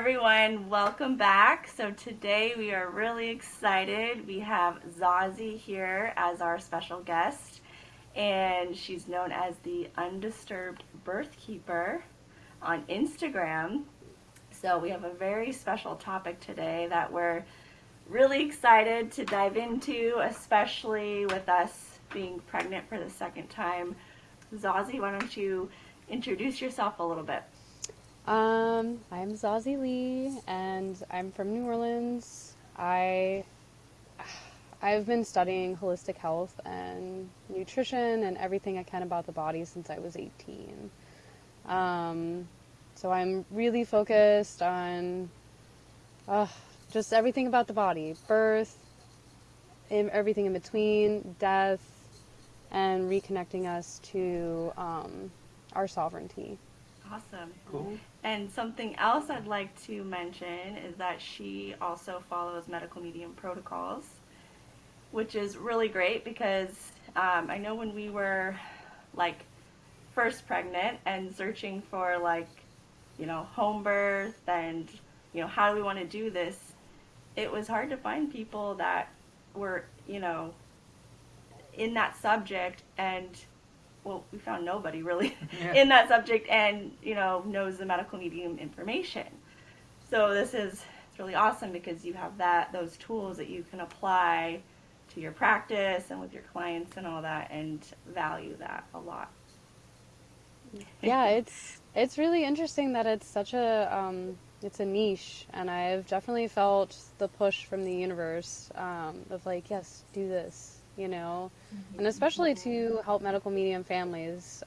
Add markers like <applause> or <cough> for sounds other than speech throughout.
everyone, welcome back. So today we are really excited. We have Zazie here as our special guest, and she's known as the Undisturbed Birth Keeper on Instagram. So we have a very special topic today that we're really excited to dive into, especially with us being pregnant for the second time. Zazie, why don't you introduce yourself a little bit? Um, I'm Zazie Lee, and I'm from New Orleans. I I've been studying holistic health and nutrition and everything I can about the body since I was 18. Um, so I'm really focused on uh, just everything about the body birth, everything in between, death, and reconnecting us to um, our sovereignty. Awesome. Cool. And something else I'd like to mention is that she also follows medical medium protocols, which is really great because um, I know when we were like first pregnant and searching for like, you know, home birth and, you know, how do we want to do this, it was hard to find people that were, you know, in that subject and well, we found nobody really <laughs> Yeah. in that subject and, you know, knows the medical medium information. So this is it's really awesome because you have that those tools that you can apply to your practice and with your clients and all that and value that a lot. <laughs> yeah, it's it's really interesting that it's such a um, it's a niche, and I've definitely felt the push from the universe um, of like, yes, do this, you know, and especially to help medical medium families,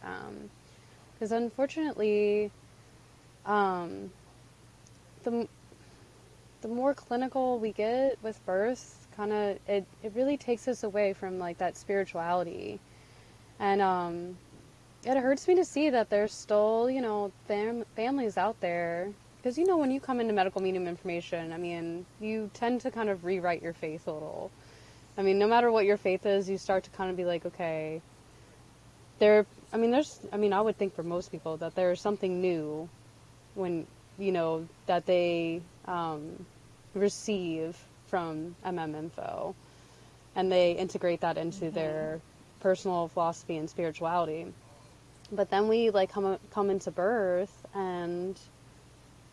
because unfortunately, um, the the more clinical we get with birth, kind of it it really takes us away from like that spirituality, and um, it hurts me to see that there's still, you know, fam- families out there. Because, you know, when you come into medical medium information, I mean, you tend to kind of rewrite your faith a little. I mean, no matter what your faith is, you start to kind of be like, okay, there, I mean, there's, I mean, I would think for most people that there's something new when, you know, that they um, receive from MM Info and they integrate that into their personal philosophy and spirituality. But then we like come come into birth and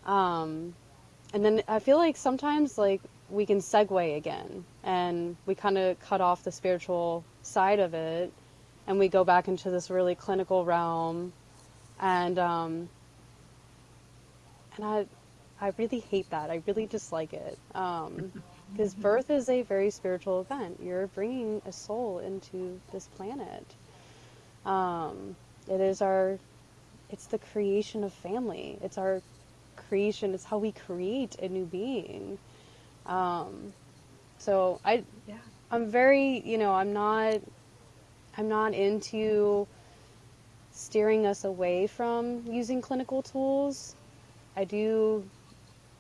um and then I feel like sometimes like we can segue again and we kind of cut off the spiritual side of it and we go back into this really clinical realm and um and I I really hate that. I really dislike it. Um <laughs> because birth is a very spiritual event. You're bringing a soul into this planet. Um, it is our, it's the creation of family. It's our creation. It's how we create a new being. Um, so I, Yeah. I'm very, you know, I'm not, I'm not into steering us away from using clinical tools. I do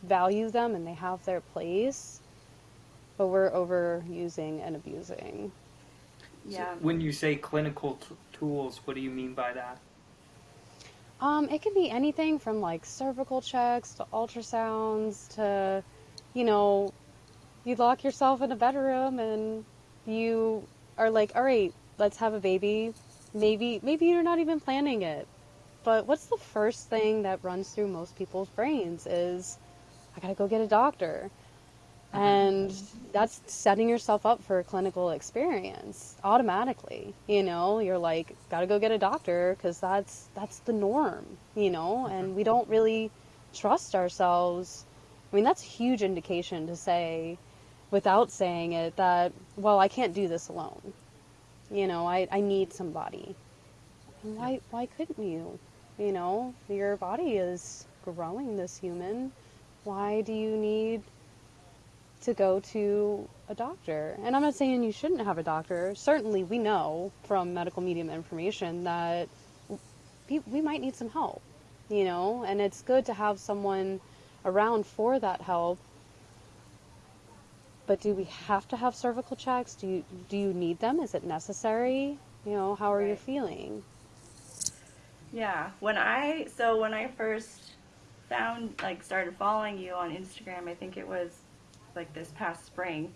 value them and they have their place, but we're overusing and abusing. Yeah. When you say clinical t- tools, what do you mean by that? Um, it can be anything from like cervical checks to ultrasounds to, you know, you lock yourself in a bedroom and you are like, all right, let's have a baby. Maybe, maybe you're not even planning it. But what's the first thing that runs through most people's brains is, I gotta go get a doctor. Uh-huh. And that's setting yourself up for a clinical experience automatically. You know, you're like, gotta go get a doctor because that's that's the norm. You know, and uh-huh. we don't really trust ourselves. I mean, that's a huge indication to say, without saying it, that well, I can't do this alone. You know, I I need somebody. And why why couldn't you? You know, your body is growing this human. Why do you need to go to a doctor. And I'm not saying you shouldn't have a doctor. Certainly, we know from medical medium information that we, we might need some help, you know, and it's good to have someone around for that help. But do we have to have cervical checks? Do you do you need them? Is it necessary? You know, how are you feeling? Yeah, when I so when I first found like started following you on Instagram. I think it was like this past spring,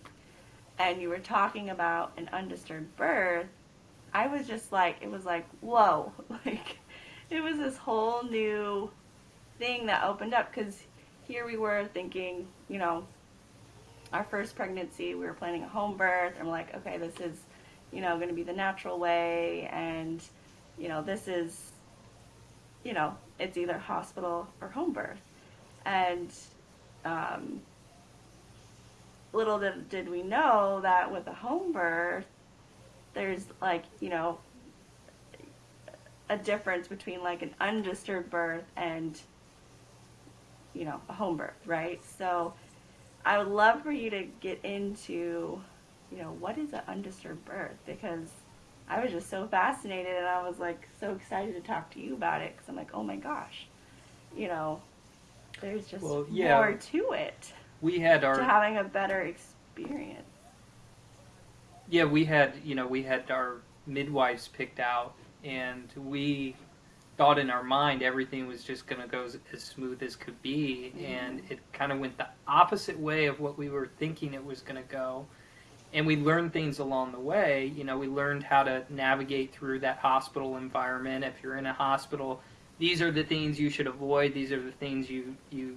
and you were talking about an undisturbed birth. I was just like, it was like, whoa, <laughs> like it was this whole new thing that opened up because here we were thinking, you know, our first pregnancy, we were planning a home birth. I'm like, okay, this is, you know, going to be the natural way, and you know, this is, you know, it's either hospital or home birth, and um, little did, did we know that with a home birth, there's like, you know, a difference between like an undisturbed birth and you know a home birth right? So i would love for you to get into you know what is an undisturbed birth? Because i was just so fascinated and i was like so excited to talk to you about it because i'm like oh my gosh you know there's just Well, yeah. more to it We had our to having a better experience. Yeah we had you know we had our midwives picked out and we thought in our mind everything was just going to go as, as smooth as could be mm-hmm. and it kind of went the opposite way of what we were thinking it was going to go. And we learned things along the way you know we learned how to navigate through that hospital environment. If you're in a hospital these are the things you should avoid these are the things you you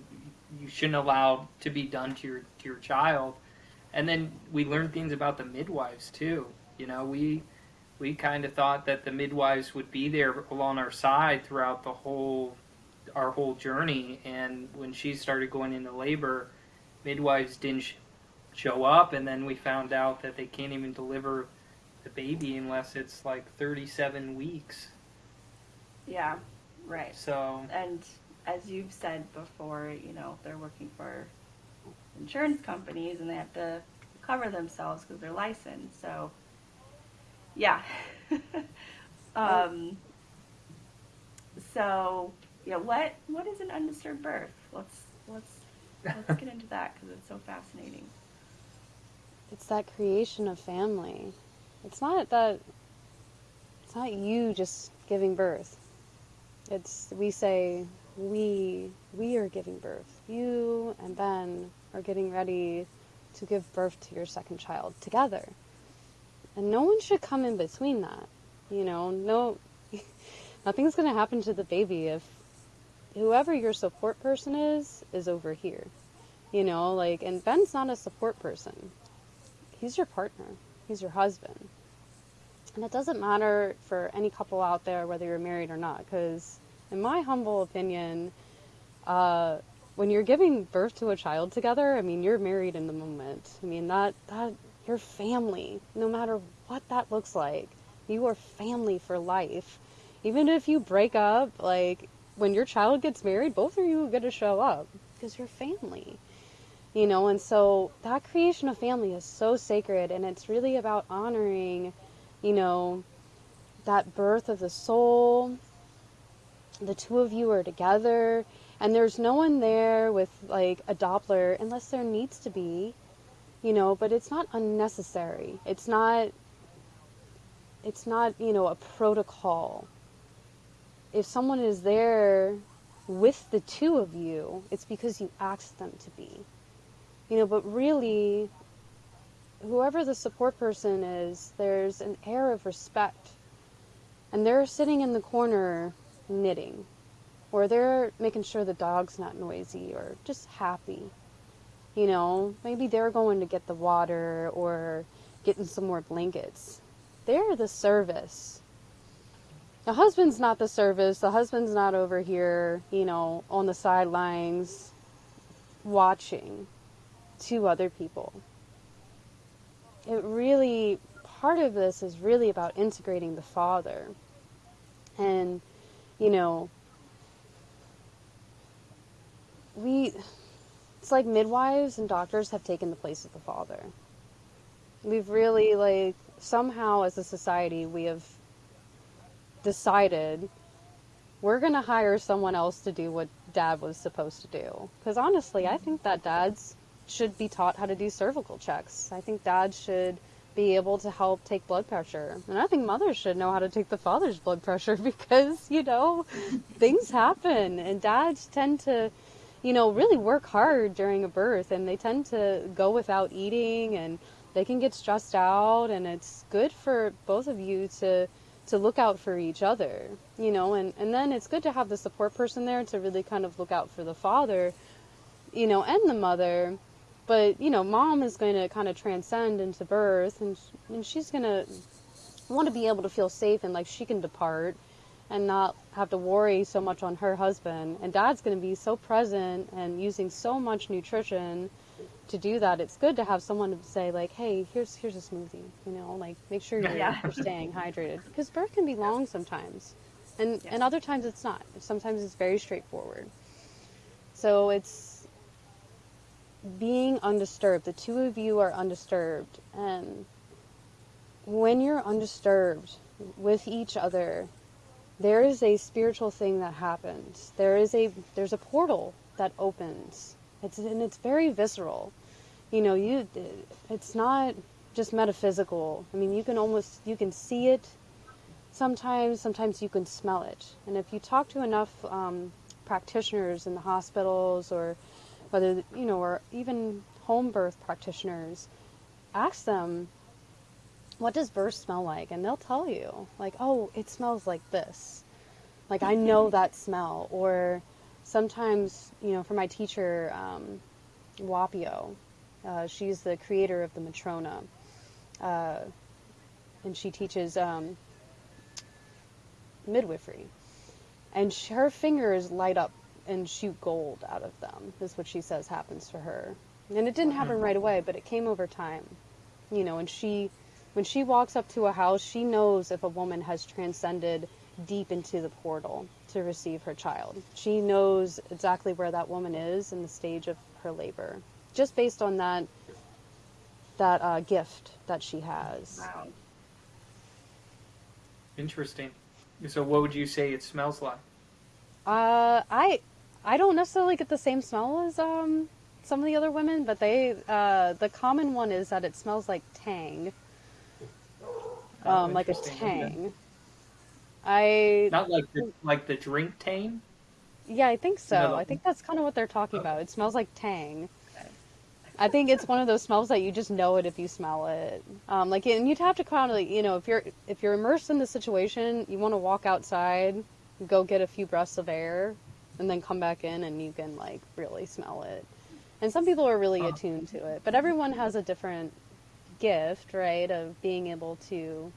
you shouldn't allow to be done to your to your child. And then we learned things about the midwives too. You know we we kind of thought that the midwives would be there along our side throughout the whole our whole journey. And when she started going into labor midwives didn't sh- show up. And then we found out that they can't even deliver the baby unless it's like 37 weeks. Yeah right. So and as you've said before, you know, they're working for insurance companies and they have to cover themselves because they're licensed. So, yeah. <laughs> um, so, yeah, what what is an undisturbed birth? Let's let's let's get into that because it's so fascinating. It's that creation of family. It's not that it's not you just giving birth. It's we say we we are giving birth. You and Ben are getting ready to give birth to your second child together. And no one should come in between that. You know, no <laughs> nothing's going to happen to the baby if whoever your support person is is over here. You know, like and Ben's not a support person. He's your partner. He's your husband. And it doesn't matter for any couple out there whether you're married or not because in my humble opinion, uh, when you're giving birth to a child together, I mean, you're married in the moment. I mean, that that you're family, no matter what that looks like. You are family for life. Even if you break up, like when your child gets married, both of you are going to show up because you're family. You know, and so that creation of family is so sacred, and it's really about honoring, you know, that birth of the soul, the two of you are together and there's no one there with like a doppler unless there needs to be you know but it's not unnecessary. It's not it's not you know a protocol. If someone is there with the two of you it's because you asked them to be. You know but really whoever the support person is there's an air of respect. And they're sitting in the corner knitting or they're making sure the dog's not noisy or just happy. You know, maybe they're going to get the water or getting some more blankets. They're the service. The husband's not the service. The husband's not over here, you know, on the sidelines watching two other people. It really, part of this is really about integrating the father. And you know, we, it's like midwives and doctors have taken the place of the father. We've really, like, somehow as a society, we have decided we're going to hire someone else to do what dad was supposed to do. Because honestly, I think that dads should be taught how to do cervical checks. I think dads should be able to help take blood pressure. And I think mothers should know how to take the father's blood pressure <laughs> because, you know, things happen and dads tend to, you know, really work hard during a birth and they tend to go without eating and they can get stressed out and it's good for both of you to to look out for each other, you know, and, and then it's good to have the support person there to really kind of look out for the father, you know, and the mother. But you know, mom is going to kind of transcend into birth, and and she's going to want to be able to feel safe and like she can depart and not have to worry so much on her husband. And dad's going to be so present and using so much nutrition to do that. It's good to have someone to say like, "Hey, here's here's a smoothie," you know, like make sure you're, Yeah. you're staying <laughs> hydrated because birth can be long sometimes, and and other times it's not. Sometimes it's very straightforward. So it's being undisturbed. The two of you are undisturbed. And when you're undisturbed with each other, there is a spiritual thing that happens. There is a there's a portal that opens. It's and it's very visceral. You know, you it's not just metaphysical. I mean, you can almost you can see it sometimes, sometimes you can smell it. And if you talk to enough um, practitioners in the hospitals or whether you know, or even home birth practitioners, ask them, what does birth smell like? And they'll tell you, like, oh, it smells like this. Like I know that smell. Or sometimes, you know, for my teacher, um, Whapio, uh, she's the creator of the Matrona, uh, and she teaches um, midwifery. And sh her fingers light up and shoot gold out of them is what she says happens to her and it didn't happen right away but it came over time you know and she when she walks up to a house she knows if a woman has transcended deep into the portal to receive her child she knows exactly where that woman is in the stage of her labor just based on that that uh, gift that she has Wow. Interesting. So, what would you say it smells like? Uh, I I don't necessarily get the same smell as um some of the other women, but they uh the common one is that it smells like tang, Oh, um, like a tang. I Not like the like the drink tang. yeah, I think so. No. I think that's kind of what they're talking about. It smells like tang. I think it's one of those smells that you just know it if you smell it. Um, like, and you'd have to kind of, you know, if you're if you're immersed in the situation, you want to walk outside, go get a few breaths of air, and then come back in, and you can like really smell it. And some people are really attuned to it, but everyone has a different gift, right, of being able to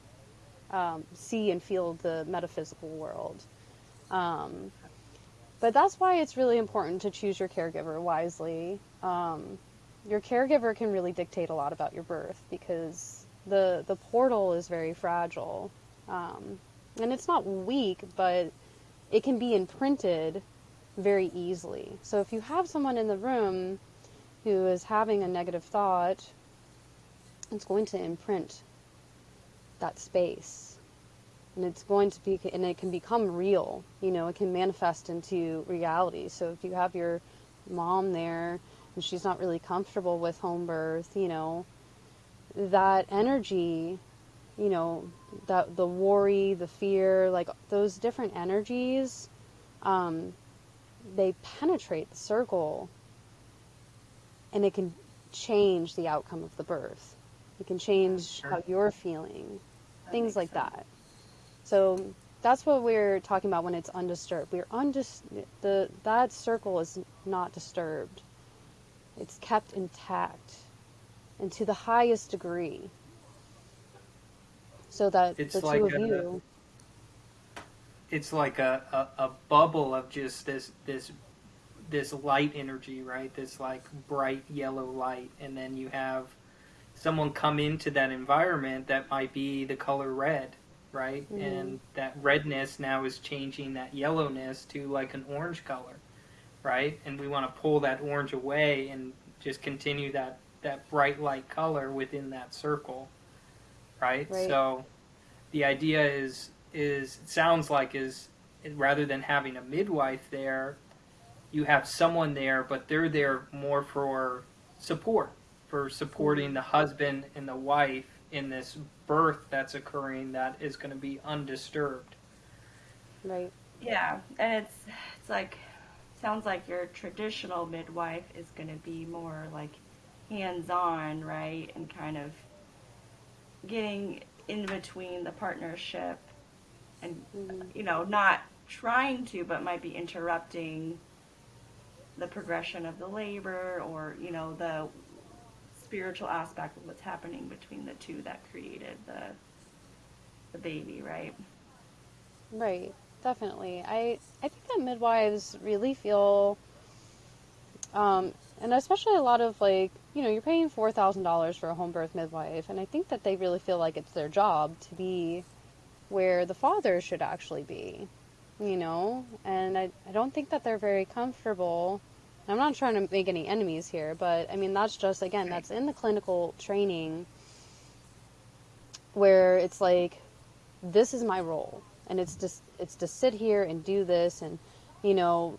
um, see and feel the metaphysical world. Um, but that's why it's really important to choose your caregiver wisely. Um, your caregiver can really dictate a lot about your birth because the the portal is very fragile, um, and it's not weak, but it can be imprinted very easily. So if you have someone in the room who is having a negative thought, it's going to imprint that space. And it's going to be, and it can become real. You know, it can manifest into reality. So if you have your mom there and she's not really comfortable with home birth, you know, that energy, you know, that the worry, the fear, like those different energies, um, they penetrate the circle and it can change the outcome of the birth. It can change how you're feeling, That things like sense. that. So that's what we're talking about when it's undisturbed. We're undis- the that circle is not disturbed. It's kept intact and to the highest degree. So that It's the two like of a- you It's like a, a, a bubble of just this this this light energy, right? This like bright yellow light, and then you have someone come into that environment that might be the color red, right? Mhm. And that redness now is changing that yellowness to like an orange color, right? And we want to pull that orange away and just continue that that bright light color within that circle, right? Right. So the idea is is it sounds like is rather than having a midwife there, you have someone there, but they're there more for support, for supporting the husband and the wife in this birth that's occurring that is going to be undisturbed. Right. Yeah, and it's it's like sounds like your traditional midwife is going to be more like hands-on, right? And kind of getting in between the partnership and Mhm. you know, not trying to but might be interrupting the progression of the labor or, you know, the spiritual aspect of what's happening between the two that created the the baby, right? Right, definitely. I I think that midwives really feel, um, and especially a lot of like you know you're paying four thousand dollars for a home birth midwife, and I think that they really feel like it's their job to be where the father should actually be, you know, and I I don't think that they're very comfortable. I'm not trying to make any enemies here, but I mean that's just again that's in the clinical training where it's like this is my role and it's just it's to sit here and do this and you know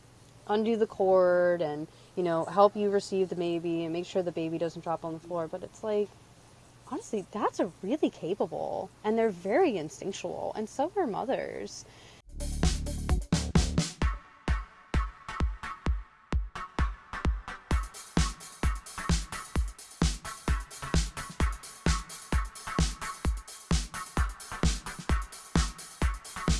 undo the cord and you know help you receive the baby and make sure the baby doesn't drop on the floor. But it's like honestly that's a really capable and they're very instinctual and so are mothers